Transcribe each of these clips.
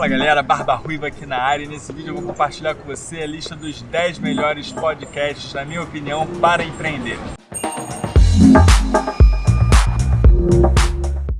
Fala galera, Barba Ruiva aqui na área e nesse vídeo eu vou compartilhar com você a lista dos 10 melhores podcasts, na minha opinião, para empreender.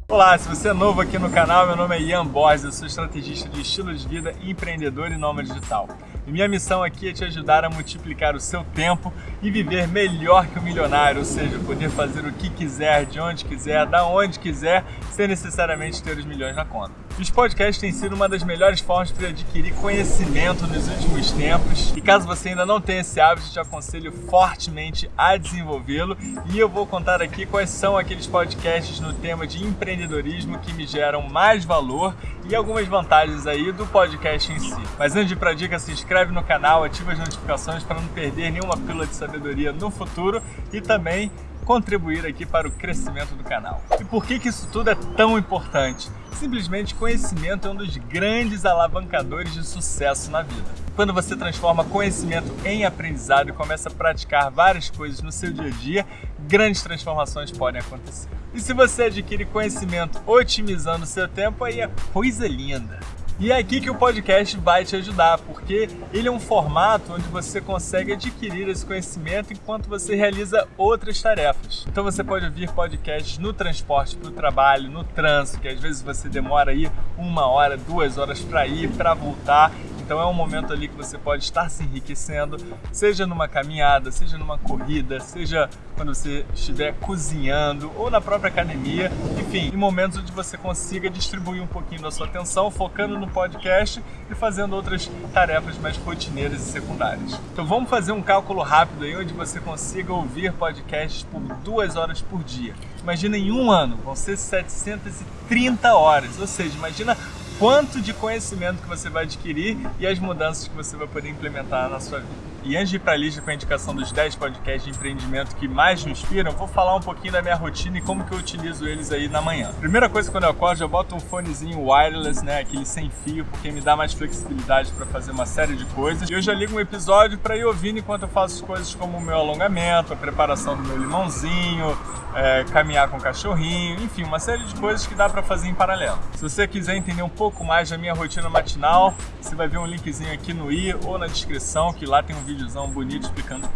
Olá, se você é novo aqui no canal, meu nome é Ian Borges, eu sou estrategista de estilo de vida, empreendedor e nômade digital. E minha missão aqui é te ajudar a multiplicar o seu tempo e viver melhor que o milionário, ou seja, poder fazer o que quiser, de onde quiser, da onde quiser, sem necessariamente ter os milhões na conta. Os podcasts têm sido uma das melhores formas para adquirir conhecimento nos últimos tempos. E caso você ainda não tenha esse hábito, te aconselho fortemente a desenvolvê-lo. E eu vou contar aqui quais são aqueles podcasts no tema de empreendedorismo que me geram mais valor e algumas vantagens aí do podcast em si. Mas antes de ir para a dica, se inscreve no canal, ativa as notificações para não perder nenhuma pílula de sabedoria no futuro e também contribuir aqui para o crescimento do canal. E por que, que isso tudo é tão importante? Simplesmente conhecimento é um dos grandes alavancadores de sucesso na vida. Quando você transforma conhecimento em aprendizado e começa a praticar várias coisas no seu dia a dia, grandes transformações podem acontecer. E se você adquire conhecimento otimizando o seu tempo, aí é coisa linda. E é aqui que o podcast vai te ajudar, porque ele é um formato onde você consegue adquirir esse conhecimento enquanto você realiza outras tarefas. Então você pode ouvir podcasts no transporte para o trabalho, no trânsito, que às vezes você demora aí uma hora, duas horas para ir, para voltar. Então é um momento ali que você pode estar se enriquecendo, seja numa caminhada, seja numa corrida, seja quando você estiver cozinhando ou na própria academia, enfim, em momentos onde você consiga distribuir um pouquinho da sua atenção, focando no podcast e fazendo outras tarefas mais rotineiras e secundárias. Então vamos fazer um cálculo rápido aí onde você consiga ouvir podcasts por duas horas por dia. Imagina em um ano, vão ser 730 horas, ou seja, imagina quanto de conhecimento que você vai adquirir e as mudanças que você vai poder implementar na sua vida. E antes de ir para a lista com a indicação dos 10 podcasts de empreendimento que mais me inspiram, vou falar um pouquinho da minha rotina e como que eu utilizo eles aí na manhã. Primeira coisa, quando eu acordo, eu boto um fonezinho wireless, né, aquele sem fio, porque me dá mais flexibilidade para fazer uma série de coisas. E eu já ligo um episódio para ir ouvindo enquanto eu faço coisas como o meu alongamento, a preparação do meu limãozinho, é, caminhar com o cachorrinho, enfim, uma série de coisas que dá para fazer em paralelo. Se você quiser entender um pouco mais da minha rotina matinal, você vai ver um linkzinho aqui no i ou na descrição, que lá tem um videozão bonito explicando.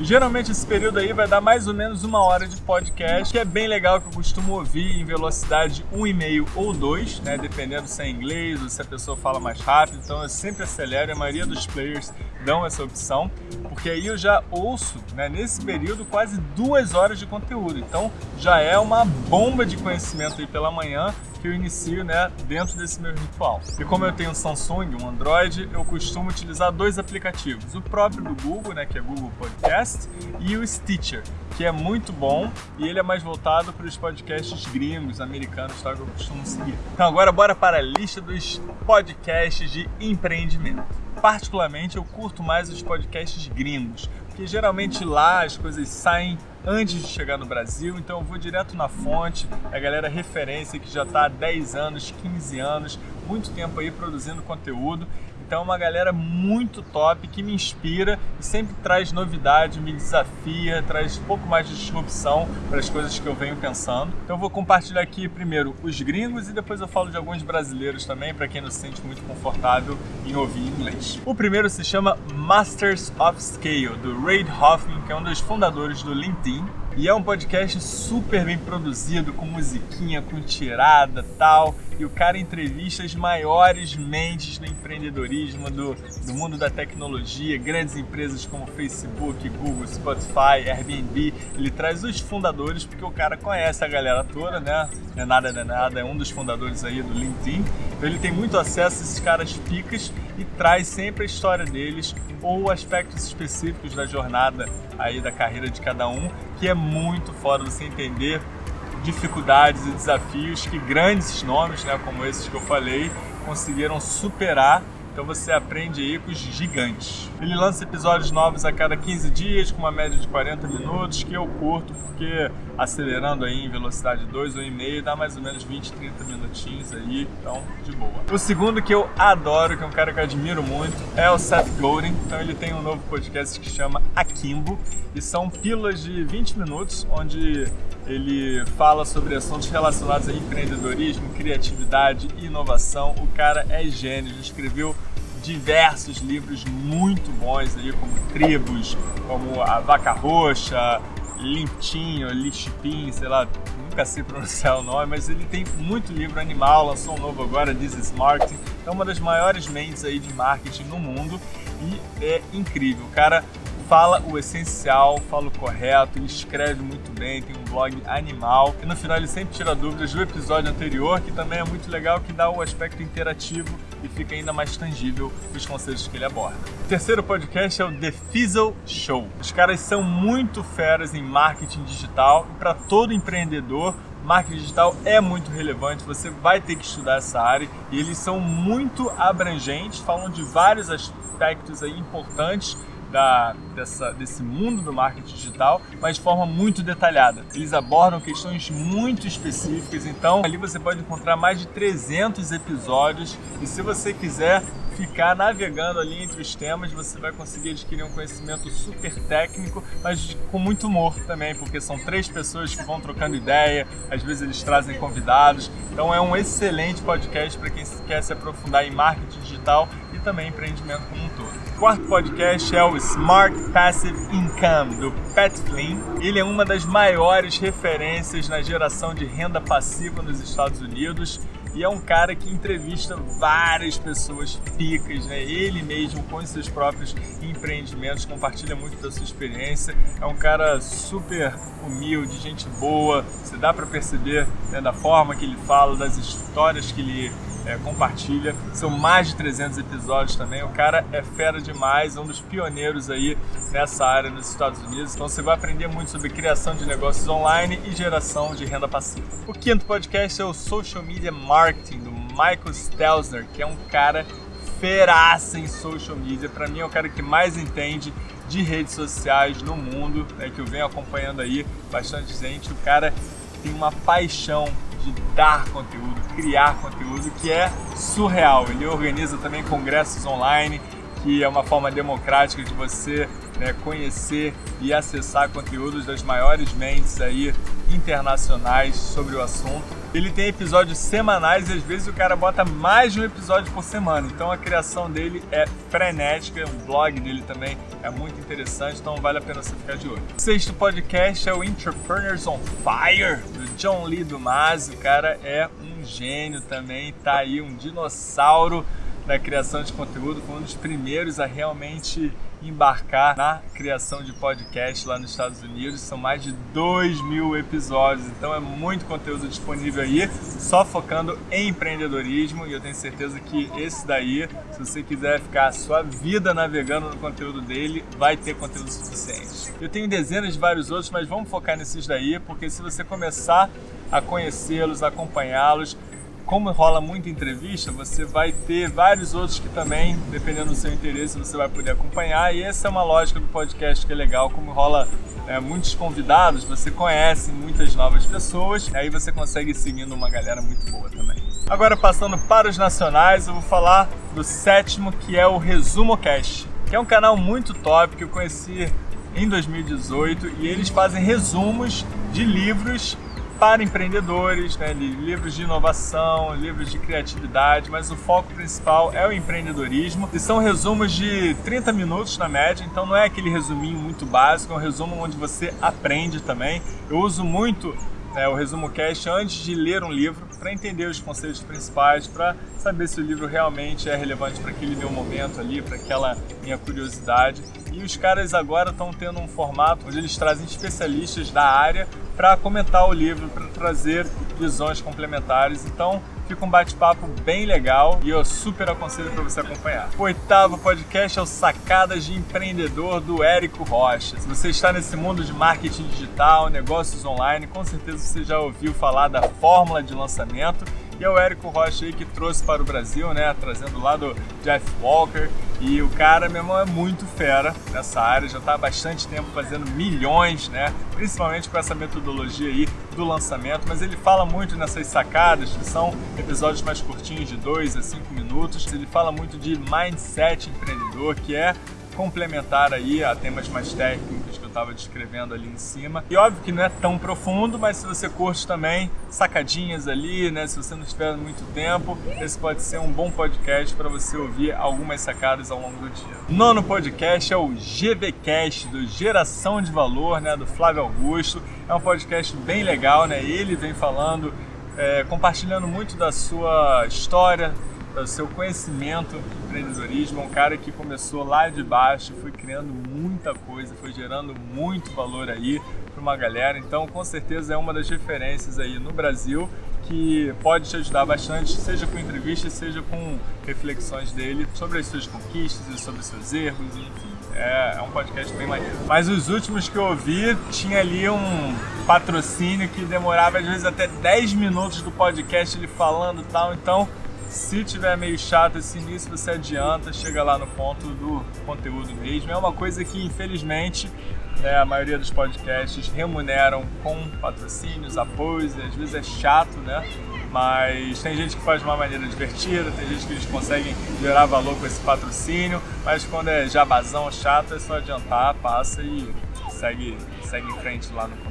E geralmente esse período aí vai dar mais ou menos uma hora de podcast, que é bem legal, que eu costumo ouvir em velocidade 1,5 ou 2, né? Dependendo se é inglês ou se a pessoa fala mais rápido. Então eu sempre acelero, a maioria dos players dão essa opção, porque aí eu já ouço, né, nesse período, quase duas horas de conteúdo. Então já é uma bomba de conhecimento aí pela manhã que eu inicio né, dentro desse meu ritual. E como eu tenho um Samsung, um Android, eu costumo utilizar dois aplicativos. O próprio do Google, né, que é Google Podcast, e o Stitcher, que é muito bom e ele é mais voltado para os podcasts gringos, americanos, tá, que eu costumo seguir. Então agora bora para a lista dos podcasts de empreendimento. Particularmente eu curto mais os podcasts gringos, porque geralmente lá as coisas saem antes de chegar no Brasil, então eu vou direto na fonte, a galera referência que já está há 10 anos, 15 anos, muito tempo aí produzindo conteúdo então, uma galera muito top que me inspira e sempre traz novidade, me desafia, traz um pouco mais de disrupção para as coisas que eu venho pensando. Então, eu vou compartilhar aqui primeiro os gringos e depois eu falo de alguns brasileiros também, para quem não se sente muito confortável em ouvir inglês. O primeiro se chama Masters of Scale, do Reid Hoffman, que é um dos fundadores do LinkedIn. E é um podcast super bem produzido, com musiquinha, com tirada tal. E o cara entrevista as maiores mentes do empreendedorismo, do, do mundo da tecnologia, grandes empresas como Facebook, Google, Spotify, Airbnb. Ele traz os fundadores, porque o cara conhece a galera toda, né? Não é nada, é nada, é um dos fundadores aí do LinkedIn. Então ele tem muito acesso a esses caras picas e traz sempre a história deles ou aspectos específicos da jornada aí da carreira de cada um, que é muito foda você entender dificuldades e desafios que grandes nomes, né, como esses que eu falei, conseguiram superar então você aprende aí com os gigantes. Ele lança episódios novos a cada 15 dias, com uma média de 40 minutos, que eu curto, porque acelerando aí em velocidade 2 ou meio dá mais ou menos 20, 30 minutinhos aí, então de boa. O segundo que eu adoro, que é um cara que eu admiro muito, é o Seth Godin. Então ele tem um novo podcast que chama Akimbo, e são pílulas de 20 minutos, onde ele fala sobre assuntos relacionados a empreendedorismo, criatividade e inovação. O cara é gênio, ele escreveu diversos livros muito bons aí, como Tribos, como A Vaca Roxa, Lintinho, Lixipim, sei lá, nunca sei pronunciar o nome, mas ele tem muito livro animal, lançou um novo agora, This is Marketing, é uma das maiores mentes aí de marketing no mundo e é incrível. O cara fala o essencial, fala o correto, escreve muito bem, tem um blog animal. E no final ele sempre tira dúvidas do episódio anterior, que também é muito legal, que dá o aspecto interativo e fica ainda mais tangível os conceitos que ele aborda. O terceiro podcast é o The Fizzle Show. Os caras são muito feras em marketing digital e para todo empreendedor marketing digital é muito relevante, você vai ter que estudar essa área e eles são muito abrangentes, falam de vários aspectos aí importantes da, dessa, desse mundo do marketing digital, mas de forma muito detalhada. Eles abordam questões muito específicas, então ali você pode encontrar mais de 300 episódios e se você quiser ficar navegando ali entre os temas, você vai conseguir adquirir um conhecimento super técnico, mas com muito humor também, porque são três pessoas que vão trocando ideia, às vezes eles trazem convidados. Então é um excelente podcast para quem quer se aprofundar em marketing digital e também empreendimento como um todo. Quarto podcast é o Smart Passive Income do Pat Flynn. Ele é uma das maiores referências na geração de renda passiva nos Estados Unidos e é um cara que entrevista várias pessoas picas, né? Ele mesmo com seus próprios empreendimentos compartilha muito da sua experiência. É um cara super humilde, gente boa. Você dá para perceber né, da forma que ele fala, das histórias que ele é, compartilha. São mais de 300 episódios também. O cara é fera demais, um dos pioneiros aí nessa área nos Estados Unidos. Então você vai aprender muito sobre criação de negócios online e geração de renda passiva. O quinto podcast é o Social Media Marketing do Michael Stelzner, que é um cara feraça em social media. Para mim é o cara que mais entende de redes sociais no mundo, né, que eu venho acompanhando aí bastante gente. O cara tem uma paixão de dar conteúdo, criar conteúdo, que é surreal. Ele organiza também congressos online, que é uma forma democrática de você né, conhecer e acessar conteúdos das maiores mentes aí internacionais sobre o assunto. Ele tem episódios semanais e às vezes o cara bota mais de um episódio por semana. Então a criação dele é frenética, o blog dele também é muito interessante, então vale a pena você ficar de olho. O sexto podcast é o Entrepreneurs on Fire, do John Lee Dumas. O cara é um gênio também, tá aí um dinossauro da criação de conteúdo, foi um dos primeiros a realmente embarcar na criação de podcast lá nos Estados Unidos. São mais de 2 mil episódios, então é muito conteúdo disponível aí, só focando em empreendedorismo. E eu tenho certeza que esse daí, se você quiser ficar a sua vida navegando no conteúdo dele, vai ter conteúdo suficiente. Eu tenho dezenas de vários outros, mas vamos focar nesses daí, porque se você começar a conhecê-los, acompanhá-los, como rola muita entrevista, você vai ter vários outros que também, dependendo do seu interesse, você vai poder acompanhar. E essa é uma lógica do podcast que é legal, como rola é, muitos convidados, você conhece muitas novas pessoas, aí você consegue ir seguindo uma galera muito boa também. Agora passando para os nacionais, eu vou falar do sétimo, que é o Resumo Cast, que é um canal muito top que eu conheci em 2018 e eles fazem resumos de livros para empreendedores, né, livros de inovação, livros de criatividade, mas o foco principal é o empreendedorismo. E são resumos de 30 minutos na média, então não é aquele resuminho muito básico, é um resumo onde você aprende também. Eu uso muito é, o resumo cast antes de ler um livro para entender os conceitos principais, para saber se o livro realmente é relevante para aquele meu momento ali, para aquela minha curiosidade. E os caras agora estão tendo um formato onde eles trazem especialistas da área para comentar o livro, para trazer visões complementares. Então, fica um bate-papo bem legal e eu super aconselho para você acompanhar. O oitavo podcast é o Sacadas de Empreendedor do Érico Rocha. Se você está nesse mundo de marketing digital, negócios online, com certeza você já ouviu falar da fórmula de lançamento e é o Érico Rocha aí que trouxe para o Brasil, né? Trazendo lá do Jeff Walker. E o cara, meu irmão, é muito fera nessa área, já está há bastante tempo fazendo milhões, né? Principalmente com essa metodologia aí do lançamento, mas ele fala muito nessas sacadas, que são episódios mais curtinhos, de 2 a 5 minutos. Ele fala muito de mindset empreendedor, que é complementar aí a temas mais técnicos estava descrevendo ali em cima. E óbvio que não é tão profundo, mas se você curte também sacadinhas ali, né? Se você não tiver muito tempo, esse pode ser um bom podcast para você ouvir algumas sacadas ao longo do dia. Nono podcast é o GVCast do Geração de Valor, né? Do Flávio Augusto. É um podcast bem legal, né? Ele vem falando, é, compartilhando muito da sua história, do seu conhecimento empreendedorismo, é um cara que começou lá de baixo, foi criando muita coisa, foi gerando muito valor aí para uma galera. Então, com certeza é uma das referências aí no Brasil que pode te ajudar bastante, seja com entrevistas, seja com reflexões dele sobre as suas conquistas e sobre os seus erros, enfim. É, é, um podcast bem maneiro. Mas os últimos que eu ouvi, tinha ali um patrocínio que demorava às vezes até 10 minutos do podcast ele falando e tal, então se tiver meio chato esse início, você adianta, chega lá no ponto do conteúdo mesmo. É uma coisa que, infelizmente, né, a maioria dos podcasts remuneram com patrocínios, apoios, e às vezes é chato, né? Mas tem gente que faz de uma maneira divertida, tem gente que eles conseguem gerar valor com esse patrocínio, mas quando é jabazão chato, é só adiantar, passa e segue, segue em frente lá no.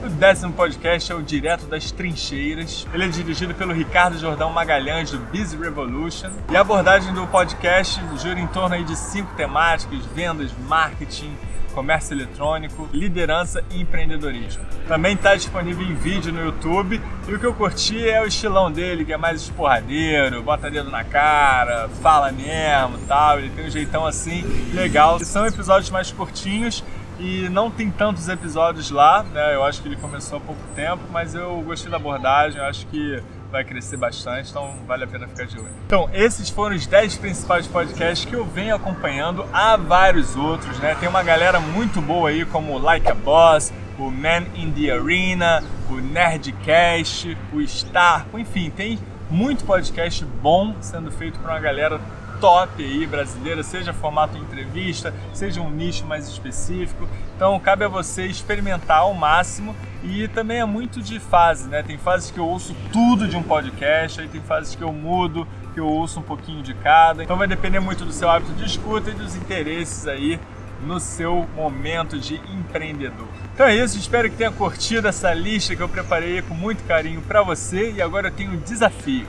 O décimo podcast é o Direto das Trincheiras. Ele é dirigido pelo Ricardo Jordão Magalhães, do Busy Revolution. E a abordagem do podcast gira em torno aí de cinco temáticas: vendas, marketing, comércio eletrônico, liderança e empreendedorismo. Também está disponível em vídeo no YouTube e o que eu curti é o estilão dele, que é mais esporradeiro, bota dedo na cara, fala mesmo tal. Ele tem um jeitão assim legal. E são episódios mais curtinhos e não tem tantos episódios lá, né? Eu acho que ele começou há pouco tempo, mas eu gostei da abordagem, eu acho que vai crescer bastante, então vale a pena ficar de olho. Então, esses foram os 10 principais podcasts que eu venho acompanhando, há vários outros, né? Tem uma galera muito boa aí, como o Like a Boss, o Man in the Arena, o Nerdcast, o Star, enfim, tem muito podcast bom sendo feito por uma galera top aí brasileira, seja formato entrevista, seja um nicho mais específico. Então cabe a você experimentar ao máximo e também é muito de fase, né? Tem fases que eu ouço tudo de um podcast, aí tem fases que eu mudo, que eu ouço um pouquinho de cada. Então vai depender muito do seu hábito de escuta e dos interesses aí no seu momento de empreendedor. Então é isso, espero que tenha curtido essa lista que eu preparei com muito carinho para você e agora eu tenho um desafio.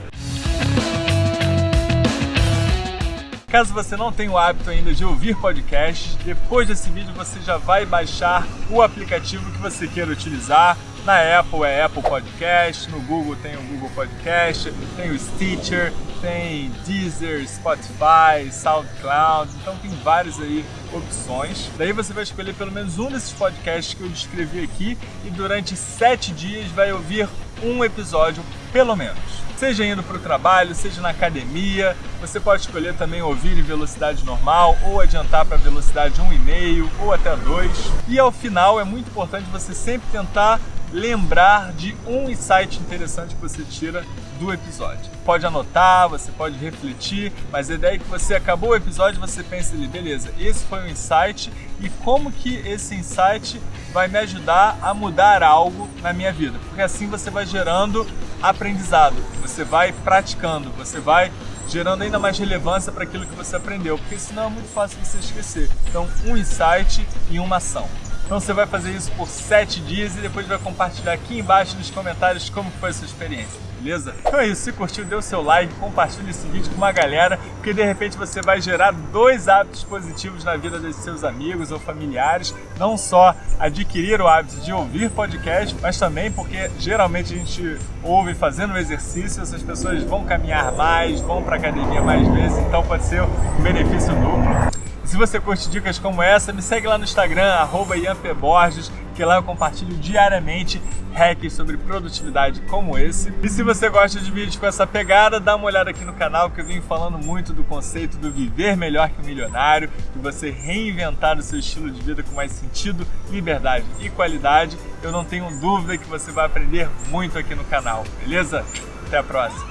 Caso você não tenha o hábito ainda de ouvir podcasts, depois desse vídeo você já vai baixar o aplicativo que você queira utilizar. Na Apple é Apple Podcast, no Google tem o Google Podcast, tem o Stitcher, tem Deezer, Spotify, SoundCloud, então tem várias aí opções. Daí você vai escolher pelo menos um desses podcasts que eu descrevi aqui e durante sete dias vai ouvir um episódio pelo menos. Seja indo para o trabalho, seja na academia, você pode escolher também ouvir em velocidade normal ou adiantar para velocidade 1,5 ou até 2. E ao final é muito importante você sempre tentar lembrar de um insight interessante que você tira do episódio. Pode anotar, você pode refletir, mas a ideia é que você acabou o episódio você pensa ali, beleza, esse foi um insight e como que esse insight vai me ajudar a mudar algo na minha vida. Porque assim você vai gerando aprendizado, você vai praticando, você vai gerando ainda mais relevância para aquilo que você aprendeu, porque senão é muito fácil você esquecer. Então, um insight e uma ação. Então você vai fazer isso por 7 dias e depois vai compartilhar aqui embaixo nos comentários como foi a sua experiência, beleza? Então é isso, se curtiu, dê o seu like, compartilhe esse vídeo com uma galera, porque de repente você vai gerar dois hábitos positivos na vida dos seus amigos ou familiares, não só adquirir o hábito de ouvir podcast, mas também porque geralmente a gente ouve fazendo exercício, essas pessoas vão caminhar mais, vão para academia mais vezes, então pode ser um benefício duplo. Se você curte dicas como essa, me segue lá no Instagram, arroba Borges, que lá eu compartilho diariamente hacks sobre produtividade como esse. E se você gosta de vídeos com essa pegada, dá uma olhada aqui no canal que eu venho falando muito do conceito do viver melhor que o milionário, de você reinventar o seu estilo de vida com mais sentido, liberdade e qualidade. Eu não tenho dúvida que você vai aprender muito aqui no canal, beleza? Até a próxima!